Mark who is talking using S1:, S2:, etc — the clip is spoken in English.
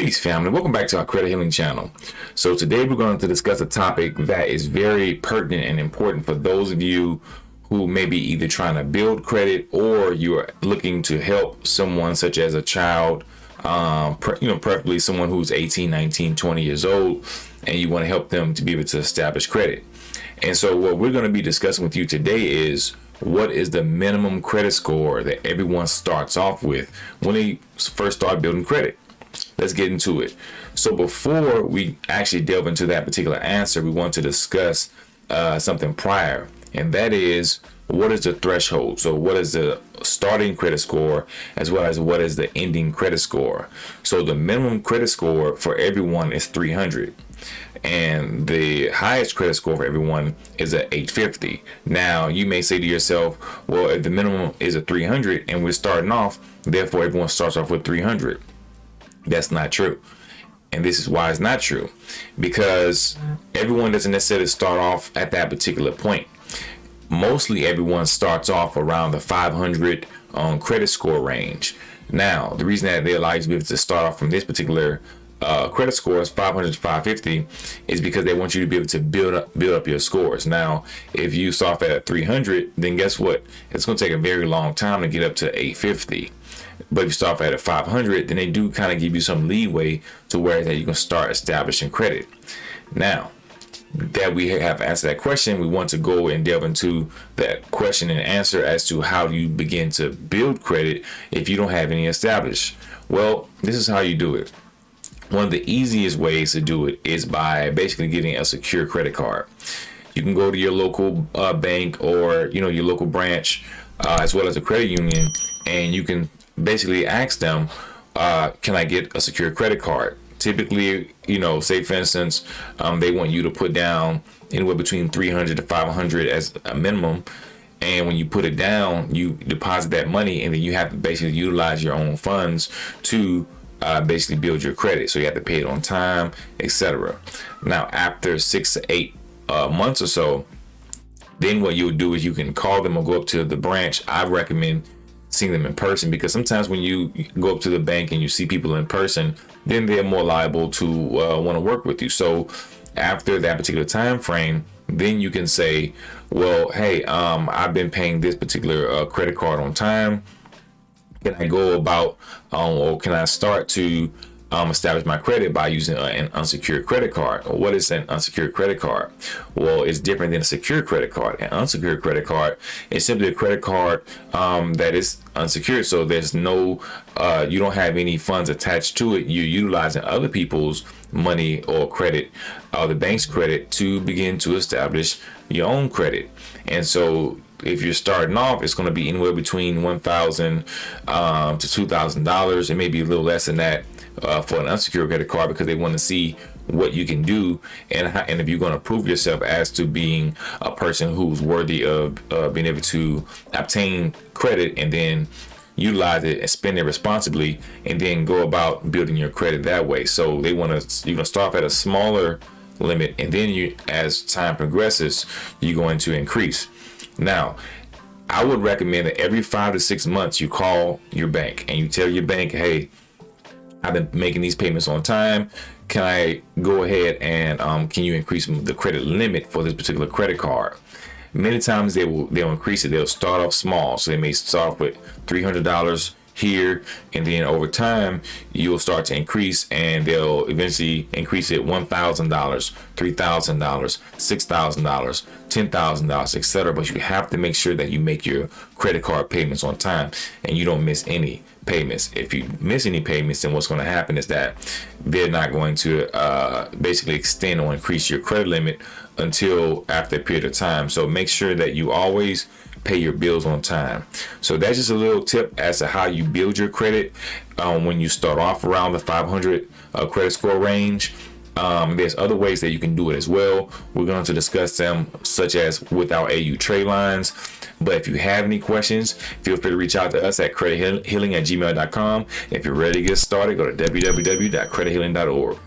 S1: Peace family, welcome back to our credit healing channel. So today we're going to discuss a topic that is very pertinent and important for those of you who may be either trying to build credit or you're looking to help someone such as a child, um, you know, preferably someone who's 18, 19, 20 years old, and you want to help them to be able to establish credit. And so what we're going to be discussing with you today is what is the minimum credit score that everyone starts off with when they first start building credit let's get into it. So before we actually delve into that particular answer we want to discuss uh, something prior and that is what is the threshold? So what is the starting credit score as well as what is the ending credit score? So the minimum credit score for everyone is 300 and the highest credit score for everyone is at 850 now you may say to yourself well if the minimum is a 300 and we're starting off therefore everyone starts off with 300 that's not true. And this is why it's not true. Because everyone doesn't necessarily start off at that particular point. Mostly everyone starts off around the 500 on um, credit score range. Now the reason that they allow you to be able to start off from this particular uh, credit scores 500 to 550 is because they want you to be able to build up build up your scores. Now if you start at 300 then guess what? It's going to take a very long time to get up to 850 but if you start at a 500 then they do kind of give you some leeway to where that you can start establishing credit. Now that we have answered that question we want to go and delve into that question and answer as to how you begin to build credit if you don't have any established. Well this is how you do it one of the easiest ways to do it is by basically getting a secure credit card. You can go to your local uh, bank or you know your local branch uh, as well as a credit union and you can basically ask them uh, can I get a secure credit card typically you know say for instance um, they want you to put down anywhere between 300 to 500 as a minimum and when you put it down you deposit that money and then you have to basically utilize your own funds to uh, basically build your credit. So you have to pay it on time, etc. Now, after six to eight uh, months or so, then what you would do is you can call them or go up to the branch. I recommend seeing them in person because sometimes when you go up to the bank and you see people in person, then they're more liable to uh, want to work with you. So after that particular time frame, then you can say, well, hey, um, I've been paying this particular uh, credit card on time can I go about um, or can I start to um, establish my credit by using a, an unsecured credit card. What is an unsecured credit card? Well, it's different than a secure credit card. An unsecured credit card is simply a credit card um, that is unsecured. So there's no, uh, you don't have any funds attached to it. You're utilizing other people's money or credit, or the bank's credit to begin to establish your own credit. And so if you're starting off, it's going to be anywhere between one thousand um, to two thousand dollars. It may be a little less than that uh, for an unsecured credit card because they want to see what you can do and and if you're going to prove yourself as to being a person who's worthy of uh, being able to obtain credit and then utilize it and spend it responsibly and then go about building your credit that way so they want to you're going to start at a smaller limit and then you as time progresses you're going to increase now, I would recommend that every five to six months you call your bank and you tell your bank, hey, I've been making these payments on time. Can I go ahead and um, can you increase the credit limit for this particular credit card? Many times they will they'll increase it. They'll start off small, so they may start off with three hundred dollars here and then over time you'll start to increase and they'll eventually increase it one thousand dollars three thousand dollars six thousand dollars ten thousand dollars etc but you have to make sure that you make your credit card payments on time and you don't miss any payments. If you miss any payments then what's going to happen is that they're not going to uh, basically extend or increase your credit limit until after a period of time. So make sure that you always pay your bills on time. So that's just a little tip as to how you build your credit um, when you start off around the 500 uh, credit score range. Um, there's other ways that you can do it as well. We're going to discuss them such as without AU trade lines. But if you have any questions, feel free to reach out to us at credithealing at gmail.com. If you're ready to get started, go to www.credithealing.org.